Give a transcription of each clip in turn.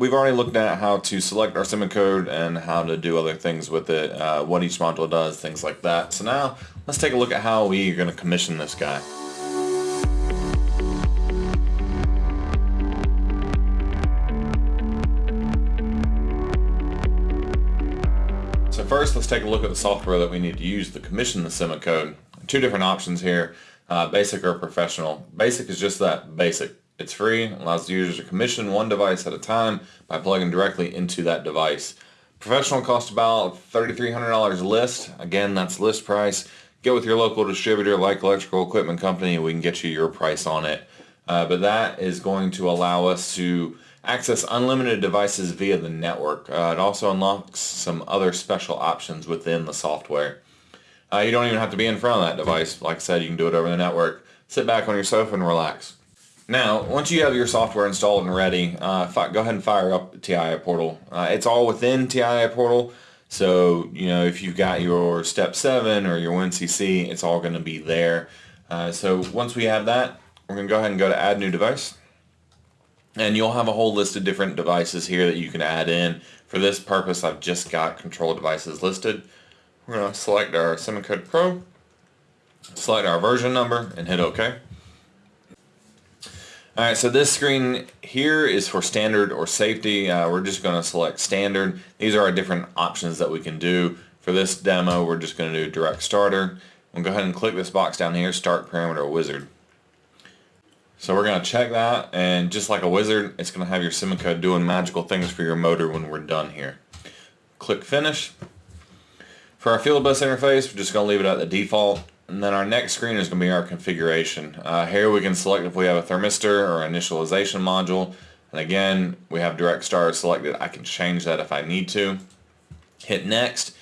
we've already looked at how to select our SIMOCODE and how to do other things with it, uh, what each module does, things like that. So now let's take a look at how we are going to commission this guy. So first let's take a look at the software that we need to use to commission the SIMOCODE. Two different options here, uh, basic or professional. Basic is just that, basic. It's free, allows the user to commission one device at a time by plugging directly into that device. Professional costs about $3,300 list. Again, that's list price. Get with your local distributor like Electrical Equipment Company and we can get you your price on it. Uh, but that is going to allow us to access unlimited devices via the network. Uh, it also unlocks some other special options within the software. Uh, you don't even have to be in front of that device. Like I said, you can do it over the network. Sit back on your sofa and relax. Now, once you have your software installed and ready, uh, go ahead and fire up TIA Portal. Uh, it's all within TIA Portal, so you know if you've got your Step 7 or your WinCC, it's all going to be there. Uh, so once we have that, we're going to go ahead and go to Add New Device. And you'll have a whole list of different devices here that you can add in. For this purpose, I've just got control devices listed. We're going to select our SIMOCODE Pro, select our version number, and hit OK. Alright, so this screen here is for standard or safety. Uh, we're just going to select standard. These are our different options that we can do. For this demo, we're just going to do direct starter. We'll go ahead and click this box down here, start parameter wizard. So we're going to check that, and just like a wizard, it's going to have your SIMOCODE doing magical things for your motor when we're done here. Click finish. For our field bus interface, we're just going to leave it at the default. And then our next screen is going to be our configuration. Uh, here we can select if we have a thermistor or initialization module. And again, we have direct start selected. I can change that if I need to. Hit next.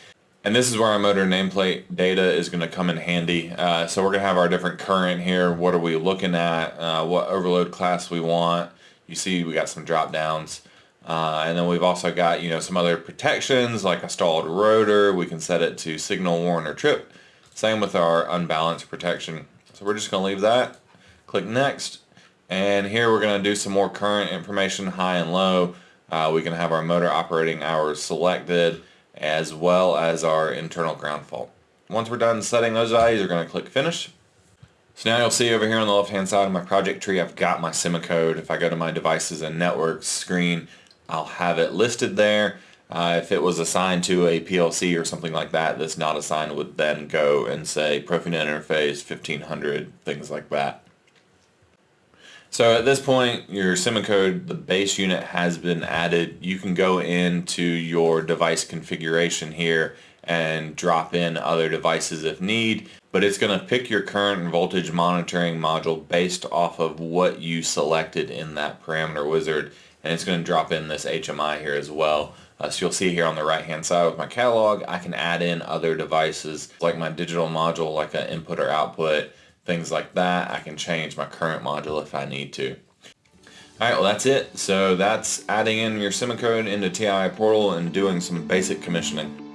And this is where our motor nameplate data is going to come in handy. Uh, so we're going to have our different current here. What are we looking at? Uh, what overload class we want. You see we got some drop downs. Uh, and then we've also got, you know, some other protections like a stalled rotor. We can set it to signal warn or trip. Same with our unbalanced protection. So we're just going to leave that. Click next. And here we're going to do some more current information, high and low. Uh, we can have our motor operating hours selected as well as our internal ground fault. Once we're done setting those values, we're going to click finish. So now you'll see over here on the left hand side of my project tree I've got my SIMOCODE. If I go to my devices and networks screen I'll have it listed there uh, if it was assigned to a PLC or something like that that's not assigned would then go and say Profinet interface 1500, things like that. So at this point, your SIMOCODE, the base unit has been added. You can go into your device configuration here and drop in other devices if need, but it's going to pick your current and voltage monitoring module based off of what you selected in that parameter wizard, and it's going to drop in this HMI here as well. Uh, so you'll see here on the right hand side with my catalog, I can add in other devices like my digital module, like an input or output, things like that. I can change my current module if I need to. Alright, well that's it. So that's adding in your SIMOCODE into TIA Portal and doing some basic commissioning.